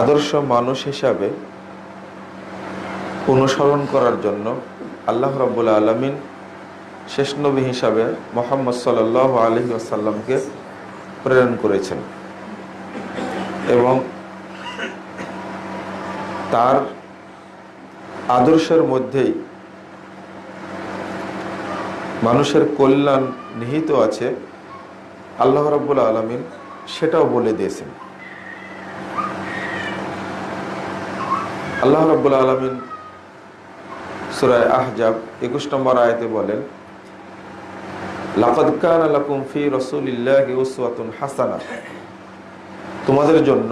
আদর্শ মানুষ হিসাবে অনুসরণ করার জন্য আল্লাহ রব্বুল আলমিন শেষ নবী হিসাবে মোহাম্মদ সাল আলহি আসাল্লামকে প্রেরণ করেছেন। এবং তার আদর্শের মধ্যেই মানুষের কল্যাণ নিহিত আছে। আল্লাহ রব্বুল আলমিন সেটাও বলে দিয়েছেন। আল্লাহ রব্বুল আলমিন সুরায় আহজাব একুশ নম্বর আয়তে বলেন হাসানা। তোমাদের জন্য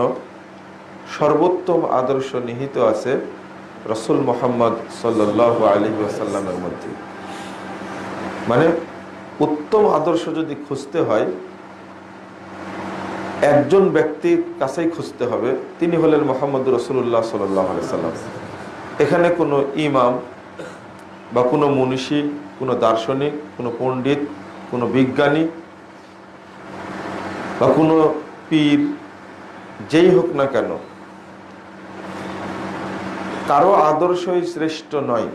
সর্বোত্তম আদর্শ নিহিত আছে রসুল মোহাম্মদ আলাইহি ওয়াসাল্লামের মধ্যে। মানে উত্তম আদর্শ যদি খুঁজতে হয় একজন ব্যক্তির কাছেই খুঁজতে হবে। তিনি হলেন মোহাম্মদ রসুল্লাহ সাল্লাম। এখানে কোনো ইমাম বা কোনো মনীষী কোনো দার্শনিক, কোনো পণ্ডিত, কোনো বিজ্ঞানী বা কোনো পীর, যেই হোক না কেন, কারও আদর্শই শ্রেষ্ঠ নয়।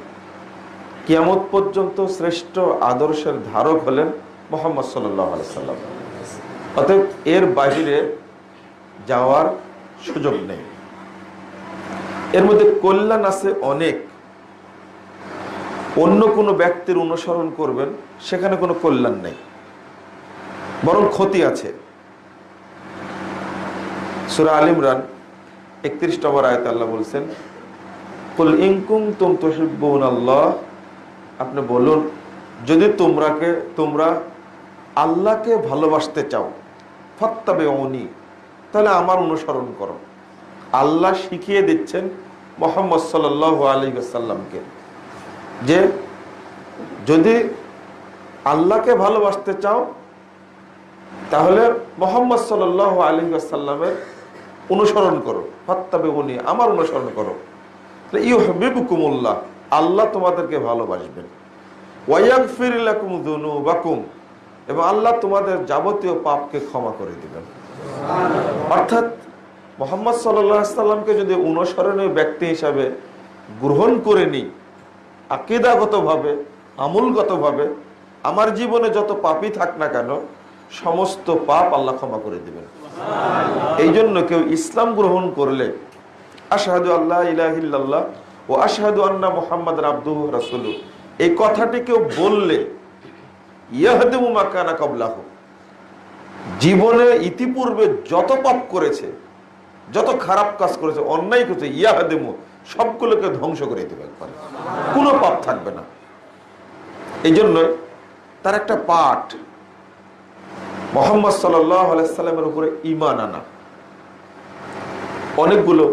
কিয়ামত পর্যন্ত শ্রেষ্ঠ আদর্শের ধারক হলেন মোহাম্মদ সাল্লাম। অতএব এর বাহিরে যাওয়ার সুযোগ নেই। এর মধ্যে কল্যাণ আছে অনেক। অন্য কোনো ব্যক্তির অনুসরণ করবেন, সেখানে কোনো কল্যাণ নেই। বরং ক্ষতি আছে। সুরা আল ইমরান একত্রিশ নম্বর আয়ত আল্লাহ বলছেন, কুল ইনকুম তুম তহিব্বুন আল্লাহ। আপনি বলুন, যদি তোমরাকে, তোমরা আল্লাহকে ভালোবাসতে চাও ফত্তাবে অনি তাহলে আমার অনুসরণ করো। আল্লাহ শিখিয়ে দিচ্ছেন মোহাম্মদ সাল আলী সাল্লামকে যে যদি আল্লাহকে ভালোবাসতে চাও, তাহলে মোহাম্মদ সাল আলী সাল্লামের অনুসরণ করো। ফত্তাবে উনি আমার অনুসরণ করো। ইউ হবিবুকুমুল্লাহ আল্লাহ তোমাদেরকে ভালোবাসবেন। ওয়াইয়াকফিরিলাকুম দুনুবাকুম এবং আল্লাহ তোমাদের যাবতীয় পাপকে ক্ষমা করে দিবেন। অর্থাৎ মোহাম্মদ সাল্লামকে যদি অনুসরণীয় ব্যক্তি হিসাবে গ্রহণ করে নিই, আকিদাগতভাবে, আমূলগতভাবে, আমার জীবনে যত পাপই থাক না কেন, সমস্ত পাপ আল্লাহ ক্ষমা করে দিবেন। এই জন্য কেউ ইসলাম গ্রহণ করলে আশাহাদু আল্লাহ ইলাহিল্লাহ ও আশাহাদু আন্না মোহাম্মদ আব্দুহ রাসুলু এই কথাটি কেউ বললে ইয়াহদেমুমাকানা কবলাহ। জীবনে ইতিপূর্বে যত পাপ করেছে, যত খারাপ কাজ করেছে, অন্যায় করেছে, ইয়াহাদেমু সবগুলোকে ধ্বংস করে দিতে পারে কোনো পাপ থাকবে না। এই জন্য তার একটা পাঠ মোহাম্মদ সাল্লামের উপরে ইমান আনা। অনেকগুলো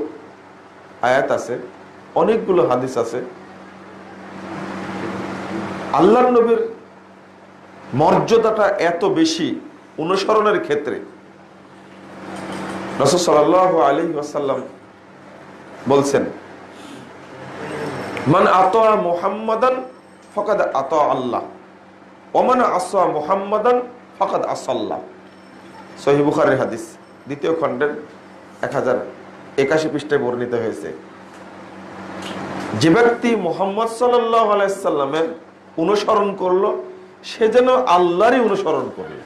আয়াত আছে, অনেকগুলো হাদিস আছে। আল্লাহ নবীর মর্যাদাটা এত বেশি অনুসরণের ক্ষেত্রে। বলছেন, মান আত মোহাম্মদান ফকাদ আত আল্লাহ ওমান আসা মোহাম্মদান ফকাদ আসাল্লাহ সহিবুখারের হাদিস, দ্বিতীয় খণ্ডের এক হাজার একাশি পৃষ্ঠায় বর্ণিত হয়েছে। যে ব্যক্তি মোহাম্মদ সাল্লাহ আলাইসাল্লামের অনুসরণ করল সে যেন আল্লাহরই অনুসরণ করল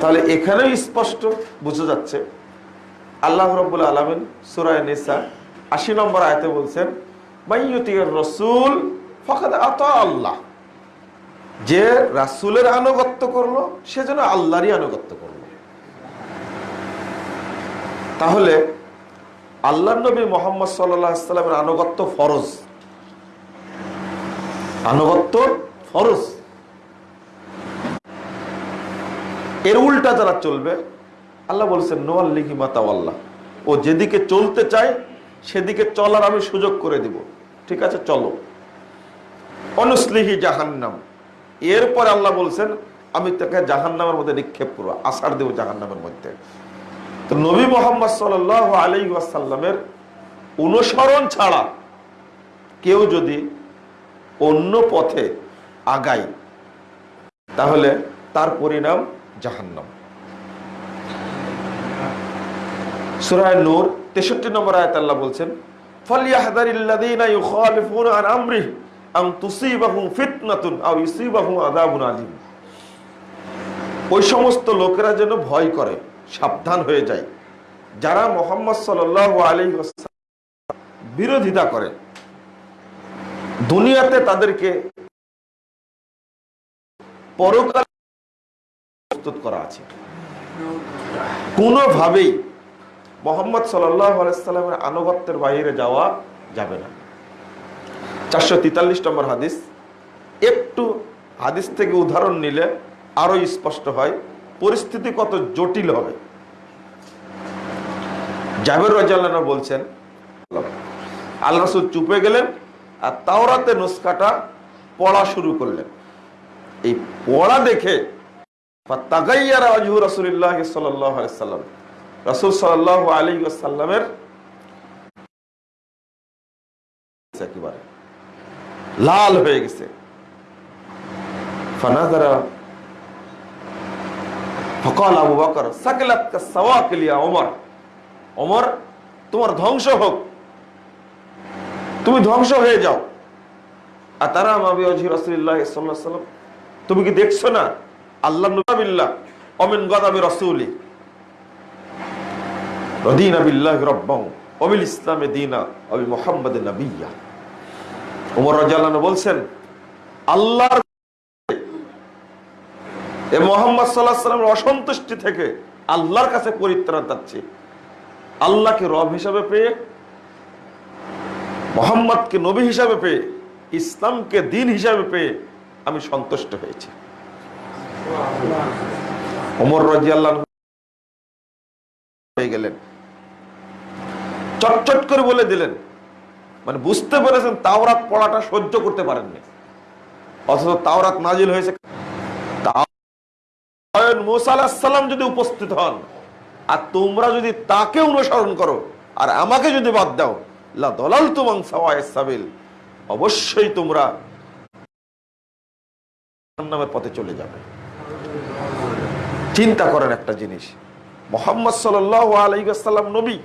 তাহলে এখানেও স্পষ্ট বুঝা যাচ্ছে, আল্লাহ রব্বুল আলমিন সুরায় নেসা আশি নম্বর আয়তে বলছেন রসুল আল্লাহ। যে রাসুলের আনুগত্য করল, সে যেন আল্লাহরই আনুগত্য করল। তাহলে আল্লাহ নবী মোহাম্মদ সাল্লামের আনুগত্য ফরজ। আনুগত্য ফরজ এর উল্টা যারা চলবে, আল্লাহ বলছেন নোয়াল্লিহি মাতাওয়াল্লাহ ও যেদিকে চলতে চায়, সেদিকে চলার আমি সুযোগ করে দিব। ঠিক আছে, চলো। অনুসলিহি জাহান্নাম। এরপরে আল্লাহ বলছেন, আমি তাকে জাহান্নামের মধ্যে নিক্ষেপ করব আষাঢ় দেব জাহান্নামের মধ্যে। তো নবী মোহাম্মদ সাল আলী ওয়াসাল্লামের অনুসরণ ছাড়া কেউ যদি অন্য পথে আগায় তাহলে তার পরিণাম জাহান্নাম। সুরায় নূর তেষট্টি নম্বর আয়াত আল্লাহ বলছেন ওই সমস্ত লোকেরা যেন ভয় করে, সাবধান হয়ে যায়। যারা মোহাম্মদ আলাইহি ওয়াসাল্লাম বিরোধিতা করে, দুনিয়াতে তাদেরকে পরকাল প্রস্তুত করা আছে। কোনোভাবেই মোহাম্মদ সাল্লামের আনুগত্যের বাইরে যাওয়া যাবে না। চারশো তেতাল্লিশ নম্বর হাদিস, একটু হাদিস থেকে উদাহরণ নিলে আরও স্পষ্ট হয়, পরিস্থিতি কত জটিল হবে। জাবের রাজাল্লাহ বলছেন, আল্লাহ রসুল চুপে গেলেন আর তাওরাতে নুস্কাটা পড়া শুরু করলেন। এই পড়া দেখে তাগাইয়ারা আজহু রসুল্লাহ সাল্লাম। রসুল সাল্লাহ আলী সাল্লামের একেবারে লাল হয়ে গেছে। ফানাজারা ফকাল আবু বকর, সাকিলাত কা সাওয়াকিলিয়া ওমর। ওমর, তোমার ধ্বংস হোক। তুমি ধ্বংস হয়ে যাও। আর তারা মাবি অজি রসুল্লাহ সাল্লাহ তুমি কি দেখছ না? আল্লাহ অমিন মোহাম্মদ অসন্তুষ্টি থেকে আল্লাহর কাছে পরিত্রাণ চাচ্ছি আল্লাহকে রব হিসাবে পেয়ে, মোহাম্মদকে নবী হিসাবে পেয়ে, ইসলামকে দিন হিসাবে পেয়ে আমি সন্তুষ্ট হয়েছি। ওমর রাজিয়াল্লাহ হয়ে গেলেন। চটচট করে বলে দিলেন মানে বুঝতে পেরেছেন তাওরাত পড়াটা সহ্য করতে পারেননি। অথচ তাওরাত নাজিল হয়েছে। যদি উপস্থিত হন, আর তোমরা যদি তাকে অনুসরণ করো, আর আমাকে যদি বাদ দাও দলাল তুমাং অবশ্যই তোমরা নামের পথে চলে যাবে। চিন্তা করেন একটা জিনিস। মোহাম্মদ সাল আলাইসাল্লাম নবী,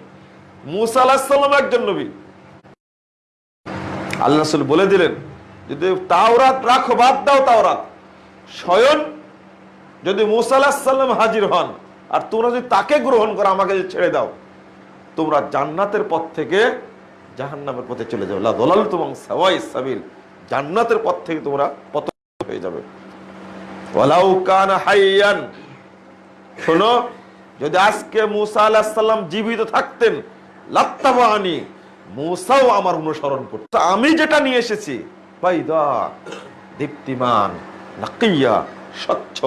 মুসা আলাহিসাল্লাম একজন নবী। আল্লাহ বলে দিলেন, যদি তাওরাত রাখো, বাদ দাও তাওরাত। স্বয়ং যদি মুসা আলাহিসাল্লাম হাজির হন, আর তোমরা যদি তাকে গ্রহণ করো, আমাকে ছেড়ে দাও, তোমরা জান্নাতের পথ থেকে জাহান্নামের পথে চলে যাবে। লা দলাল তোমাং সাওয়াই সাবিল। জান্নাতের পথ থেকে তোমরা পতন হয়ে যাবে। হাইয়ান। শোনো, যদি আজকে মুসা আলাহিসাল্লাম জীবিত থাকতেন লাত্তাবাহানি মুসাও আমার অনুসরণ করত। আমি যেটা নিয়ে এসেছি, বাইদা, দীপ্তিমান, নাকিয়া, স্বচ্ছ,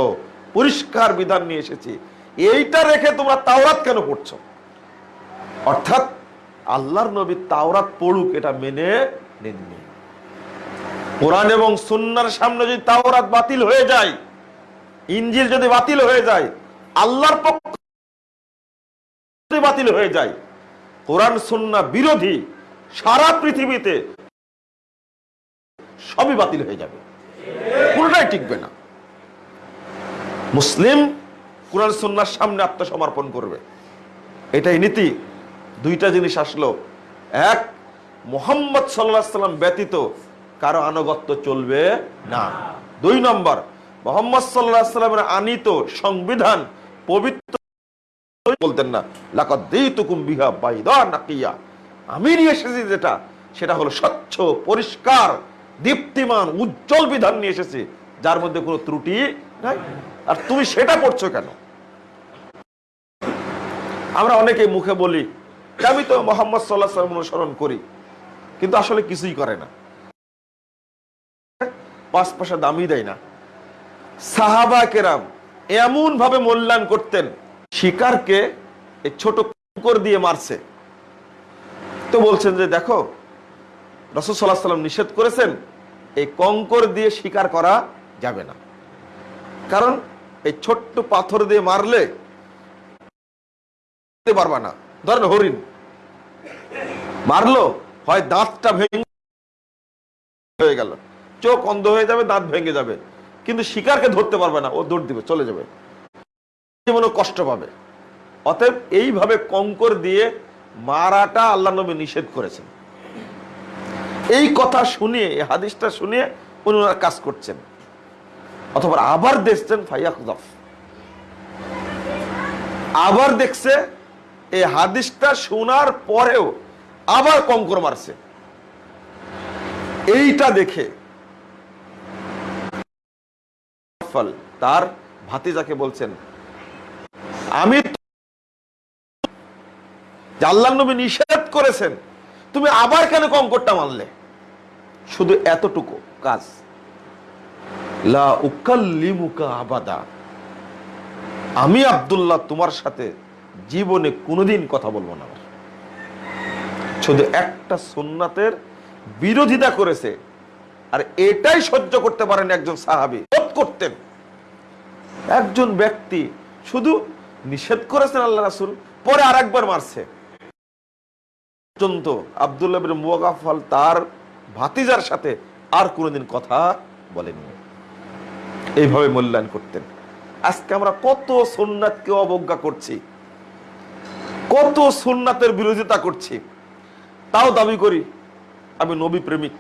পরিষ্কার বিধান নিয়ে এসেছি। এইটা রেখে তোমরা তাওরাত কেন পড়ছো? অর্থাৎ আল্লাহর নবী তাওরাত পড়ুক, এটা মেনে নেননি কোরআন এবং সুন্নার সামনে যদি তাওরাত বাতিল হয়ে যায় ইঞ্জিল যদি বাতিল হয়ে যায়, আল্লাহর পক্ষ বাতিল হয়ে যায়, কোরআন সুন্না বিরোধী সারা পৃথিবীতে সবই বাতিল হয়ে যাবে। কোনটাই টিকবে না। মুসলিম কোরআন সুন্নার সামনে আত্মসমর্পণ করবে। এটাই নীতি। দুইটা জিনিস আসলো। এক, মোহাম্মদ সাল্লাহ সাল্লাম ব্যতীত কারও আনুগত্য চলবে না। দুই নম্বর মোহাম্মদ সাল্লাহ সাল্লামের আনিত সংবিধান পবিত্র বলতেন না। বিহা বাইদা নাকিয়া। আমি নিয়ে এসেছি যেটা, সেটা হলো স্বচ্ছ, পরিষ্কার, দীপ্তিমান, উজ্জ্বল বিধান নিয়ে এসেছি, যার মধ্যে কোনো ত্রুটি নাই। আর তুমি সেটা পড়ছো কেন? আমরা অনেকে মুখে বলি আমি তো মোহাম্মদ সাল্লাহ সাল্লাম অনুসরণ করি, কিন্তু আসলে কিছুই করে না। পাঁচ পয়সা দামই দেয় না। সাহাবা কেরাম এমন ভাবে মূল্যায়ন করতেন, শিকারকে ছোট কুকুর দিয়ে মারছে। তো বলছেন যে, দেখো রসদ সাল্লাহ সাল্লাম নিষেধ করেছেন, এই কঙ্কর দিয়ে শিকার করা যাবে না। কারণ এই ছোট্ট পাথর দিয়ে মারলে পারবা না। ধরেন হরিণ, মারলো, হয় দাঁতটা ভেঙে হয়ে গেল। চোখ অন্ধ হয়ে যাবে, দাঁত ভেঙে যাবে। কিন্তু শিকারকে ধরতে পারবে না, ও দৌড় দিবে, চলে যাবে। জীবনে কষ্ট পাবে। অতএব এইভাবে কঙ্কর দিয়ে মারাটা আল্লাহ নবী নিষেধ করেছেন। এই কথা শুনিয়ে, এই হাদিসটা শুনিয়ে উনি ওনার কাজ করছেন। অথবা আবার দেখছেন ফাইয়াকুদফ। আবার দেখছে, এই হাদিসটা শোনার পরেও আবার কঙ্কর মারছে। এইটা দেখে ফল, তার ভাতিজাকে বলছেন, আমি আল্লাহ নবী নিষেধ করেছেন, তুমি আবার কেন কঙ্করটা মানলে? শুধু এতটুকু কাজ। আবাদা। আমি আব্দুল্লাহ তোমার সাথে জীবনে কোনোদিন কথা বলব না। শুধু একটা সুন্নাতের বিরোধিতা করেছে, আর এটাই সহ্য করতে পারেন একজন সাহাবি। করতেন। একজন ব্যক্তি শুধু নিষেধ করেছেন আল্লাহ রাসুল, পরে আর একবার মারছে। পর্যন্ত আবদুল্লাহ বিন তার ভাতিজার সাথে আর কোনোদিন কথা বলেননি এইভাবে মূল্যায়ন করতেন। আজকে আমরা কত সুন্নাতকে অবজ্ঞা করছি, কত সুন্নাতের বিরোধিতা করছি, তাও দাবি করি, আমি নবী প্রেমিক।